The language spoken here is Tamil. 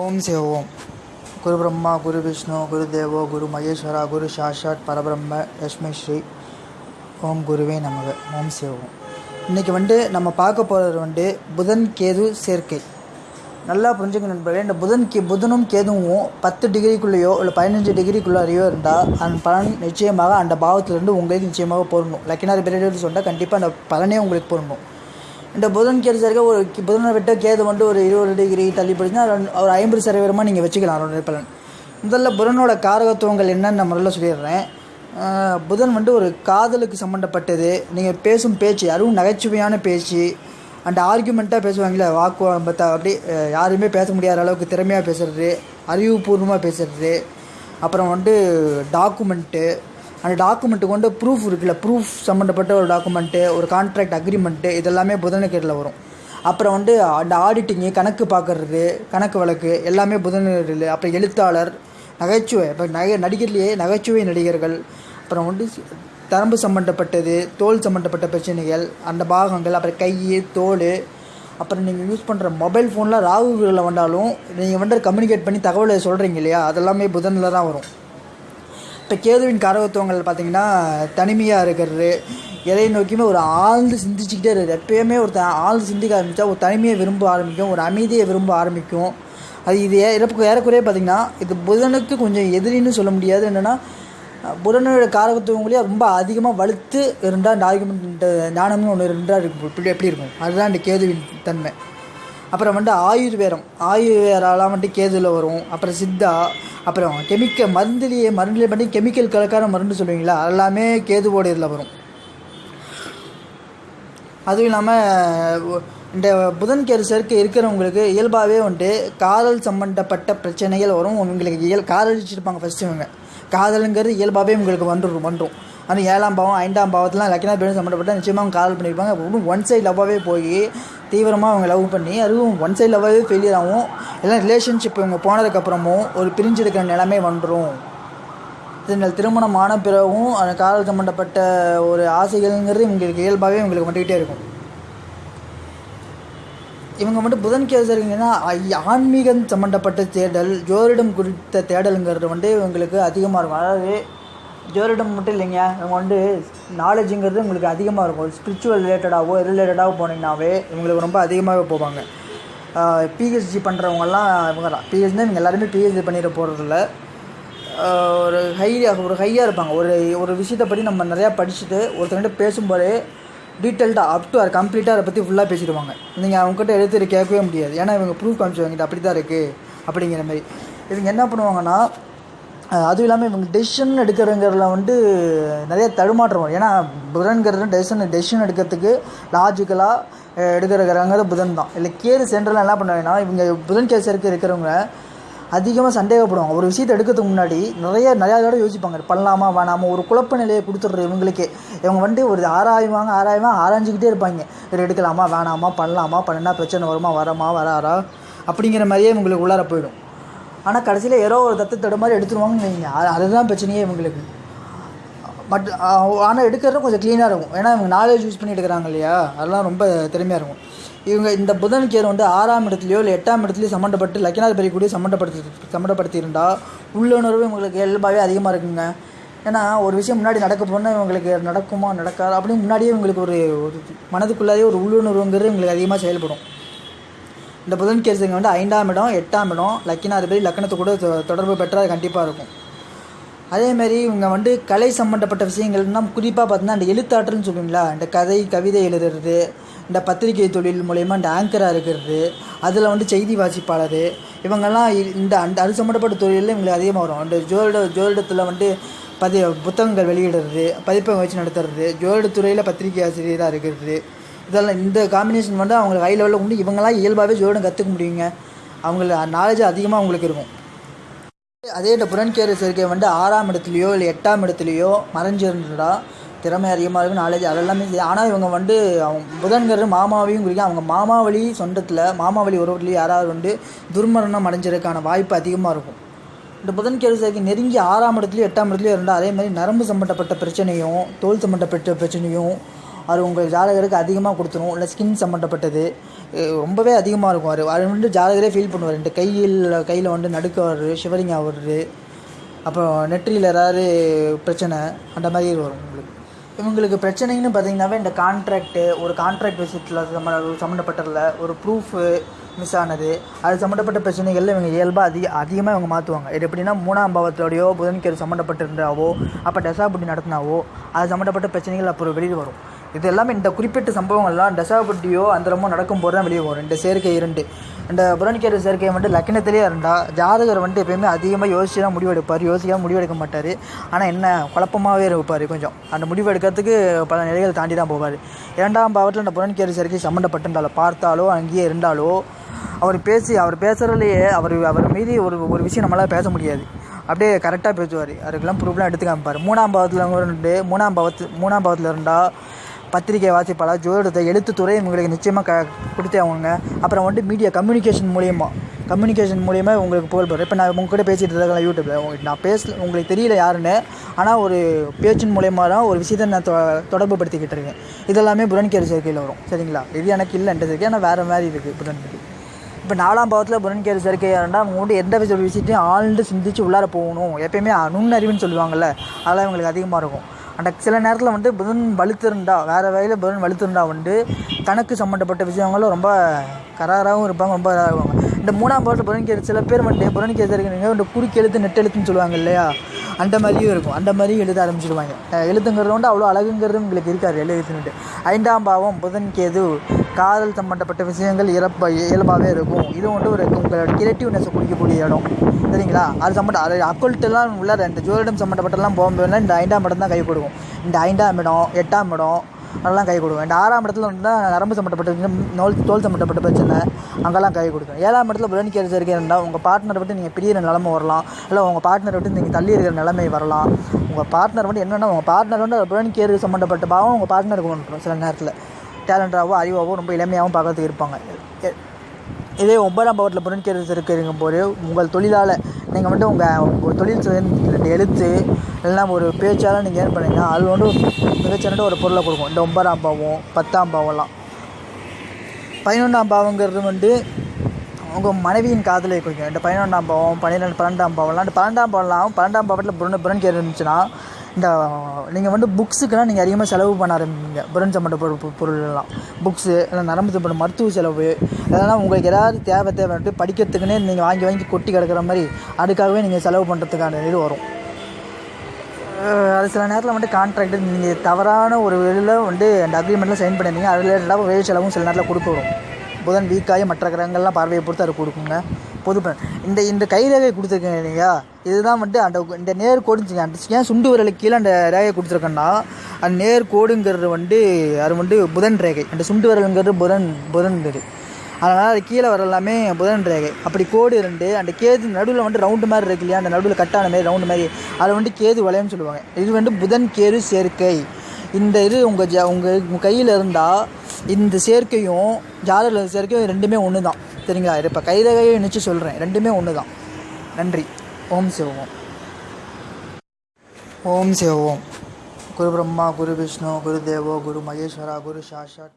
ஓம் சிவோம் குரு பிரம்மா குரு விஷ்ணு குரு தேவோ குரு மகேஸ்வரா குரு சாஷாட் பரபிரம்ம லக்ஷ்மி ஸ்ரீ ஓம் குருவே நமக. ஓம் சிவோம் இன்றைக்கி வந்துட்டு நம்ம பார்க்க போகிறது வந்துட்டு புதன் கேது சேர்க்கை. நல்லா புரிஞ்சுக்க நண்பர்களே இந்த புதன் கே புதனும் கேதுவும் பத்து டிகிரிக்குள்ளேயோ இல்லை பதினஞ்சு டிகிரிக்குள்ளாரையோ இருந்தால் அந்த பலன் நிச்சயமாக அந்த பாவத்திலேருந்து உங்களுக்கு நிச்சயமாக பொருந்தும். லக்கினார் பெரிய சொன்னால் கண்டிப்பாக அந்த பலனே உங்களுக்கு பொருந்தும். இந்த புதன் கேது சரியாக ஒரு புதனை விட்ட கேது வந்து ஒரு இருபது டிகிரி தள்ளி போச்சுன்னா ஒரு ஐம்பது சதவீதமாக நீங்கள் வச்சுக்கலாம் அவருடைய பலன். முதல்ல புதனோட காரகத்துவங்கள் என்னன்னு நான் முதல்ல சொல்லிடுறேன். புதன் வந்து ஒரு காதலுக்கு சம்மந்தப்பட்டது நீங்கள் பேசும் பேச்சு அதுவும் நகைச்சுவையான பேச்சு அந்த ஆர்குமெண்ட்டாக பேசுவாங்களே வாக்குவாதத்தை அப்படி யாருமே பேச முடியாத அளவுக்கு திறமையாக பேசுறது அறிவுபூர்வமாக பேசுறது அப்புறம் வந்து டாக்குமெண்ட்டு அந்த டாக்குமெண்ட்டு கொண்டு ப்ரூஃப் இருக்குல்ல ப்ரூஃப் சம்மந்தப்பட்ட ஒரு டாக்குமெண்ட்டு ஒரு கான்ட்ராக்ட் அக்ரிமெண்ட்டு இதெல்லாமே புதனுக்கேட்டில் வரும். அப்புறம் வந்து அந்த ஆடிட்டிங்கு கணக்கு பார்க்குறது கணக்கு வழக்கு எல்லாமே புதனில் அப்புறம் எழுத்தாளர் நகைச்சுவை இப்போ நகை நடிகர்லேயே நகைச்சுவை நடிகர்கள் அப்புறம் வந்து தரம்பு சம்மந்தப்பட்டது தோல் சம்மந்தப்பட்ட பிரச்சனைகள் அந்த பாகங்கள் அப்புறம் கை தோல் அப்புறம் நீங்கள் யூஸ் பண்ணுற மொபைல் ஃபோனில் ராகுகளில் வந்தாலும் நீங்கள் வந்து கம்யூனிகேட் பண்ணி தகவலை சொல்கிறீங்க இல்லையா? அதெல்லாமே புதனில் தான் வரும். இப்போ கேதுவின் காரகத்துவங்கள் பார்த்தீங்கன்னா தனிமையாக இருக்கிறது. எதை நோக்கியுமே ஒரு ஆழ்ந்து சிந்திச்சுக்கிட்டே இருக்குது. எப்பயுமே ஒரு த- ஆழ்ந்து சிந்திக்க ஆரம்பித்தா ஒரு தனிமையை விரும்ப ஆரம்பிக்கும் ஒரு அமைதியை விரும்ப ஆரம்பிக்கும். அது இது இறப்புக்கு ஏறக்குறைய பார்த்திங்கன்னா இது புதனுக்கு கொஞ்சம் எதிரின்னு சொல்ல முடியாது. என்னென்னா புதனோட காரகத்துவங்களையும் ரொம்ப அதிகமாக வலுத்து இருந்தால் இந்த ஆர்குமெண்ட் ஞானம்னு ஒன்று இருந்தால் இப்படி எப்படி இருக்கும்? அதுதான் இந்த கேதுவின் தன்மை. அப்புறம் வந்து ஆயுர்வேதம். ஆயுர்வேதாலாம் வந்துட்டு கேதுவில் வரும். அப்புறம் சித்தா அப்புறம் கெமிக்கல் மருந்துலேயே மருந்துலேயே பண்ணி கெமிக்கல் கலக்கான மருந்து சொல்லுவீங்களா? எல்லாமே கேதுவோட இதில் வரும். அதுவும் இல்லாமல் இந்த புதன் கேரிசருக்கு இருக்கிறவங்களுக்கு இயல்பாகவே வந்துட்டு காதல் சம்மந்தப்பட்ட பிரச்சனைகள் வரும். உங்களுக்கு இயல் காதலிச்சிருப்பாங்க ஃபஸ்ட்டு இவங்க. காதலுங்கிறது இயல்பாகவே உங்களுக்கு வந்துடும் வந்துடும் ஆனால் ஏழாம் பாவம் ஐந்தாம் பாவத்துலாம் லக்கினா பேரும் சம்மந்தப்பட்ட நிச்சயமாக அவங்க காதல் பண்ணியிருப்பாங்க. ஒன்றும் ஒன் சைட் லவ்வாகவே போய் தீவிரமாக அவங்க லவ் பண்ணி அதுவும் ஒன் சைட் லவ்வாகவே ஃபெயிலியர் ஆகும். எல்லாம் ரிலேஷன்ஷிப் இவங்க போனதுக்கப்புறமும் ஒரு பிரிஞ்செடுக்கிற நிலைமை வந்துடும் இதனால் திருமணம் ஆன பிறகும் அந்த காதல் சம்மந்தப்பட்ட ஒரு ஆசைகள்ங்கிறது இவங்களுக்கு இயல்பாகவே இவங்களுக்கு வந்துக்கிட்டே இருக்கும். இவங்க மட்டும் புதன் கேசரிங்கன்னா ஆன்மீகம் சம்மந்தப்பட்ட தேடல் ஜோதிடம் குறித்த தேடலுங்கிறது வந்து இவங்களுக்கு அதிகமாக இருக்கும். அதாவது ஜோதிடம் மட்டும் இல்லைங்க. இவங்க வந்து நாலேஜுங்கிறது உங்களுக்கு அதிகமாக இருக்கும். ஸ்பிரிச்சுவல் ரிலேட்டடாகவோ ரிலேட்டடாகவோ போனீங்கன்னாவே இவங்களுக்கு ரொம்ப அதிகமாகவே போவாங்க. பிஹெச்டி பண்ணுறவங்கலாம் இவங்க தான். பிஹெச்டி இவங்க எல்லாருமே பிஹெச்டி பண்ணிட போகிறதில்ல ஒரு ஹையாக ஒரு ஹையாக இருப்பாங்க. ஒரு ஒரு விஷயத்தை பற்றி நம்ம நிறையா படிச்சுட்டு ஒருத்தர்கிட்ட பேசும்போதே டீட்டெயில்டாக அப் டு ஆர் கம்ப்ளீட்டாக அதை பற்றி ஃபுல்லாக பேசிடுவாங்க. நீங்கள் அவங்ககிட்ட எடுத்து கேட்கவே முடியாது. ஏன்னா இவங்க ப்ரூஃப் காமிச்சுவாங்க அப்படி தான் இருக்குது அப்படிங்கிற மாதிரி. இவங்க என்ன பண்ணுவாங்கன்னா அதுவும் இல்லாமல் இவங்க டெசிஷன் எடுக்கிறங்கிறதுல வந்து நிறைய தடுமாற்றம் வரும். ஏன்னா புதன்கிறது டெசிஷன் டெசிஷன் எடுக்கிறதுக்கு லாஜிக்கலாக எடுக்கிறங்கிறது புதன் தான். இல்லை கேது சென்ட்ரலாக என்ன பண்ணுவாங்கன்னா இவங்க புதன் கேஸ் இருக்க இருக்கிறவங்க அதிகமாக சந்தேகப்படுவாங்க. ஒரு விஷயத்தை எடுக்கிறதுக்கு முன்னாடி நிறைய நிறையா தடவை யோசிப்பாங்க. பண்ணலாமா வேணாமா? ஒரு குழப்ப நிலையை கொடுத்துட்ற இவங்களுக்கே. இவங்க வந்துட்டு ஒரு ஆராய்வாங்க ஆராய்வாங்க ஆராய்ஞ்சிக்கிட்டே இருப்பாங்க. இது எடுக்கலாமா வேணாமா பண்ணலாமா? பண்ணினா பிரச்சனை வருமா வரமா வராரா? அப்படிங்கிற மாதிரியே இவங்களுக்கு உள்ளார போயிடும். ஆனால் கடைசியில் ஏதோ ஒரு தத்து தடு மாதிரி எடுத்துருவாங்கன்னு வைங்க. அதுதான் பிரச்சனையே இவங்களுக்கு. பட் ஆனால் எடுக்கிறது கொஞ்சம் க்ளீனாக இருக்கும். ஏன்னா இவங்க நாலேஜ் யூஸ் பண்ணி எடுக்கிறாங்க இல்லையா? அதெல்லாம் ரொம்ப திறமையாக இருக்கும். இவங்க இந்த புதன் கேர் வந்து ஆறாம் இடத்துலையோ இல்லை எட்டாம் இடத்துலையோ சம்மந்தப்பட்டு லக்கினாதிபதி கூட சம்மந்தப்படுத்தி சம்மந்தப்படுத்தியிருந்தால் உள்ளுணர்வு இவங்களுக்கு இயல்பாகவே அதிகமாக இருக்குங்க. ஏன்னா ஒரு விஷயம் முன்னாடி நடக்க போனால் இவங்களுக்கு நடக்குமா நடக்காது? அப்படின்னு முன்னாடியே இவங்களுக்கு ஒரு ஒரு ஒரு உள்ளுணர்வுங்கிறது இவங்களுக்கு அதிகமாக செயல்படும். இந்த புதன் கேசுங்க வந்து ஐந்தாம் இடம் எட்டாம் இடம் லக்கினாதிபதி லக்கணத்து கூட தொடர்பு பெற்றால் கண்டிப்பாக இருக்கும். அதேமாரி இவங்க வந்து கலை சம்மந்தப்பட்ட விஷயங்கள்னா குறிப்பாக பார்த்தீங்கன்னா இந்த எழுத்தாற்றல்னு சொல்லுவீங்களா? இந்த கதை கவிதை எழுதுறது இந்த பத்திரிகை தொழில் மூலயமா இந்த ஆங்கராக இருக்கிறது அதில் வந்து செய்தி வாசிப்பாளர் இவங்கெல்லாம் இந்த அந்த அது சம்மந்தப்பட்ட தொழிலில் இவங்களுக்கு அதிகமாக வரும். அந்த ஜோதிட ஜோதிடத்தில் வந்து பதி புத்தகங்கள் வெளியிடுறது பதிப்பகம் வச்சு நடத்துறது ஜோதிடத்துறையில் பத்திரிகை ஆசிரியராக இருக்கிறது இதெல்லாம் இந்த காம்பினேஷன் வந்து அவங்களுக்கு ஹை லெவலில் உண்டு. இவங்கெல்லாம் இயல்பாகவே ஜோதிடம் கற்றுக்க முடியுங்க. அவங்களுக்கு நாலேஜ் அதிகமாக அவங்களுக்கு இருக்கும். அதே இந்த புறன்கேறு சேர்க்கை வந்து ஆறாம் இடத்துலையோ இல்லை எட்டாம் இடத்துலையோ மறைஞ்சிருந்தா திறமை அதிகமாக இருக்கும் நாலேஜ் அதெல்லாமே சரி ஆனால் இவங்க வந்து அவங்க புதன்கிறது மாமாவையும் குறிக்கும். அவங்க மாமாவழி சொந்தத்தில் மாமாவழி உறவுலையும் யாராவது வந்து துர்மரணம் அடைஞ்சிருக்கான வாய்ப்பு அதிகமாக இருக்கும். இந்த புதன்கேறு சேர்க்கை நெருங்கி ஆறாம் இடத்துலையும் எட்டாம் இடத்துலையும் இருந்தால் அதே மாதிரி நரம்பு சம்மந்தப்பட்ட பிரச்சனையும் தோல் சம்மந்தப்பட்ட பிரச்சனையும் அது உங்கள் ஜாதகருக்கு அதிகமாக கொடுத்துரும். இல்லை ஸ்கின் சம்மந்தப்பட்டது ரொம்பவே அதிகமாக இருக்கும். அது அது வந்து ஜாதகரே ஃபீல் பண்ணுவார். ரெண்டு கையில் கையில் வந்து நடுக்க வர்றது ஷிவரிங் ஆகுறது அப்புறம் நெற்றியில் ஏதாவது பிரச்சனை அந்த மாதிரி வரும் உங்களுக்கு. இவங்களுக்கு பிரச்சனைன்னு பார்த்தீங்கன்னாவே இந்த கான்ட்ராக்ட்டு ஒரு கான்ட்ராக்ட் விஷயத்தில் சம்ம சம்மந்தப்பட்டதில் ஒரு ப்ரூஃபு மிஸ் ஆனது. அது சம்மந்தப்பட்ட பிரச்சனைகளில் இவங்க இயல்பாக அதிக அதிகமாக இவங்க மாற்றுவாங்க இது எப்படின்னா மூணாம் பாவத்தோடையோ புதன்கிழமை சம்மந்தப்பட்டிருந்தாவோ அப்போ டெசாபுட்டி நடத்தினாவோ அது சம்மந்தப்பட்ட பிரச்சனைகள் அப்புறம் வெளியில் வரும். இது எல்லாமே இந்த குறிப்பிட்ட சம்பவங்கள்லாம் தசாபுட்டியோ அந்தரமோ நடக்கும்போது தான் வெளியே வரும். இந்த சேர்க்கை இரண்டு. இந்த புறநிக்கேது சேர்க்கை வந்துட்டு லக்கினத்திலே இருந்தால் ஜாதகர் வந்துட்டு எப்பயுமே அதிகமாக யோசிச்சு தான் முடிவெடுப்பார். யோசிக்காமல் முடிவெடுக்க மாட்டார். ஆனால் என்ன குழப்பமாகவே இருப்பார் கொஞ்சம். அந்த முடிவு எடுக்கிறதுக்கு பல நிலைகள் தாண்டி தான் போவார். இரண்டாம் பாவத்தில் இந்த புறநிக்கேது சேர்க்கை சம்மந்தப்பட்டிருந்தாலோ பார்த்தாலோ அங்கேயே இருந்தாலோ அவர் பேசி அவர் பேசுகிறதுலையே அவர் அவர் மீதி ஒரு ஒரு விஷயம் நம்மளால் பேச முடியாது. அப்படியே கரெக்டாக பேசுவார். அதுக்கெல்லாம் ப்ரூஃப்லாம் எடுத்து காமிப்பார். மூணாம் பாவத்தில் இருந்து மூணாம் பாவத்து மூணாம் பாவத்தில் இருந்தால் பத்திரிகை வாசிப்பாளர் ஜோதிடத்தை எழுத்துத்துறை உங்களுக்கு நிச்சயமாக க கொடுத்தே அவங்க அப்புறம் வந்துட்டு மீடியா கம்யூனிகேஷன் மூலியமா கம்யூனிகேஷன் மூலியமாக உங்களுக்கு புகழ்பெறும் இப்போ நான் உங்ககிட்ட பேசிகிட்டு இருக்கேன் யூடியூப்பில் உங்களுக்கு நான் பேச உங்களுக்கு தெரியல யாருன்னு ஆனால் ஒரு பேச்சின் மூலயமா தான் ஒரு விஷயத்தை நான் தொ தொடர்பு படுத்திக்கிட்டு இருக்கேன். இதெல்லாமே புரன்கேரி சேர்க்கையில் வரும். சரிங்களா? இது எனக்கு இல்லை சேர்க்கை. ஆனால் வேறு மாதிரி இருக்குது புரனுக்கு இப்போ நாலாம் பாவத்தில் புரன்கேரி சேர்க்கையாக இருந்தால் அவங்க வந்து எந்த விஷயத்தையும் ஆழ்ந்து சிந்திச்சு உள்ளார போகணும். எப்பயுமே நுண்ணறிவுன்னு சொல்லுவாங்கள்ல அதெல்லாம் இவங்களுக்கு அதிகமாக இருக்கும். அந்த சில நேரத்தில் வந்து புதன் வலுத்திருந்தா வேறு வகையில் புதன் வலுத்திருந்தா வந்து கணக்கு சம்மந்தப்பட்ட விஷயங்களும் ரொம்ப கராராகவும் இருப்பாங்க ரொம்ப இதாக இருப்பாங்க. இந்த மூணாம் பாவத்தில் புதன்கேது சில பேர் வந்துட்டு புதன்கேது இருக்கிறீங்க இந்த குறுக்கு எழுத்து நெட் எழுத்துன்னு சொல்லுவாங்க இல்லையா? அந்த மாதிரியும் இருக்கும். அந்த மாதிரியும் எழுத ஆரம்பிச்சிடுவாங்க அஹ் எழுத்துங்கிறது வந்து அவ்வளோ அழகுங்கிறது உங்களுக்கு இருக்காது எழுத்துன்னுட்டு ஐந்தாம் பாவம் புதன் கேது காதல் சம்மந்தப்பட்ட விஷயங்கள் இயல்பா இயல்பாகவே இருக்கும். இது வந்து ஒரு உங்களோட கிரியேட்டிவ்னஸை குடிக்கக்கூடிய இடம். சரிங்களா? அது சம்மந்த அது அக்கௌல்ட்டெல்லாம் உள்ள இந்த ஜோதிடம் சம்மந்தப்பட்டெல்லாம் போகும்போதுலாம் இந்த ஐந்தாம் இடம் தான் கை கொடுக்கும். இந்த ஐந்தாம் இடம் எட்டாம் இடம் அதெல்லாம் கை கொடுக்கும் ஆறாம் இடத்துல வந்து தான் நரம்பு சம்மந்தப்பட்ட நோல் தோல் சம்மந்தப்பட்ட பிரச்சனை அங்கெல்லாம் கை கொடுக்கும் ஏழாம் இடத்துல புலன் கேது சேர்க்கை இருந்தால் உங்கள் பார்ட்னர் விட்டு நீங்கள் பிரியிற நிலமை வரலாம். இல்லை உங்கள் பார்ட்னர் விட்டு நீங்கள் தள்ளி இருக்கிற நிலைமை வரலாம். உங்கள் பார்ட்னர் வந்து என்னென்னா உங்கள் பார்ட்னர் வந்து புலன் கேது சம்மந்தப்பட்ட பாவம் உங்கள் பார்ட்னருக்கு ஒன்று சில நேரத்தில் டேலண்டாவோ அறிவாவோ ரொம்ப இளமையாகவும் பார்க்கறதுக்கு இருப்பாங்க. இதே ஒன்பதாம் பாவத்தில் புறன்கேது இருக்கிறீங்க போது உங்கள் தொழிலால் நீங்கள் மட்டும் உங்கள் ஒரு தொழில் செய்ய ரெண்டு எழுத்து இல்லைன்னா ஒரு பேச்சால் நீங்கள் ஏன் பண்ணீங்கன்னா அது வந்து மிகச்சிறந்த ஒரு பொருளை கொடுக்கும். இந்த ஒன்பதாம் பாவம் பத்தாம் பாவம்லாம். பதினொன்றாம் பாவங்கிறது வந்து உங்கள் மனைவியின் காதலை குறிக்கும். இந்த பதினொன்றாம் பாவம் பன்னிரெண்டு பன்னெண்டாம் பாவம்லாம் இந்த பன்னெண்டாம் பாவம்லாம் பன்னெண்டாம் பாவத்தில் புரன் புரன் இருந்துச்சுன்னா இந்த நீங்கள் வந்து புக்ஸுக்கெல்லாம் நீங்கள் அதிகமாக செலவு பண்ண ஆரம்பிங்க புரன் சம்மந்தப்பட்ட பொ- பொருளெல்லாம் புக்ஸு இல்லை நரம்பு சம்பந்த மருத்துவ செலவு அதெல்லாம் உங்களுக்கு ஏதாவது தேவை தேவைன்ட்டு படிக்கிறதுக்குன்னே நீங்கள் வாங்கி வாங்கி கொட்டி கிடக்கிற மாதிரி அதுக்காகவே நீங்கள் செலவு பண்ணுறதுக்கான இது வரும். அது சில நேரத்தில் வந்துட்டு கான்ட்ராக்ட் நீங்கள் தவறான ஒரு வெளியில் வந்து அந்த அக்ரிமெண்ட்டில் சைன் பண்ணியிருந்தீங்க அதில் ரிலேட்டடாக வேலை செலவும் சில நேரத்தில் கொடுக்க வரும். புதன் வீக்காகி மற்ற கிரகங்கள்லாம் பார்வையை பொறுத்து அது கொடுக்குங்க. பொது இந்த இந்த கை ரேகை கொடுத்துருக்கேன் இல்லையா? இதுதான் வந்துட்டு அந்த இந்த நேர் கோடுன்னு அந்த ஏன் சுண்டு விரலுக்கு கீழே அந்த ரேகை கொடுத்துருக்கேன்னா அந்த நேர் கோடுங்கிறது வந்து அது வந்து புதன் ரேகை. அந்த சுண்டு விரலுங்கிறது புதன் புதன்கிறது அதனால் அது கீழே வர எல்லாமே புதன் ரேகை. அப்படி கோடு இருந்து அந்த கேது நடுவில் வந்து ரவுண்டு மாதிரி இருக்கு இல்லையா? அந்த நடுவில் கட்டான மாதிரி ரவுண்டு மாதிரி. அதை வந்து கேது வளையம்னு சொல்லுவாங்க. இது வந்து புதன் கேது சேர்க்கை. இந்த இது உங்கள் ஜ உங்கள் உங்கள் கையில் இருந்தால் இந்த சேர்க்கையும் ஜாதகத்தில் சேர்க்கையும் ரெண்டுமே ஒன்று தான் சரிங்களா? இது இப்போ கைரகையை நினச்சி சொல்கிறேன் ரெண்டுமே ஒன்று தான் நன்றி. ஓம் சிவோம். ஓம் சிவம். குரு பிரம்மா குரு விஷ்ணு குரு தேவோ குரு மகேஸ்வரா குரு சாஷாத்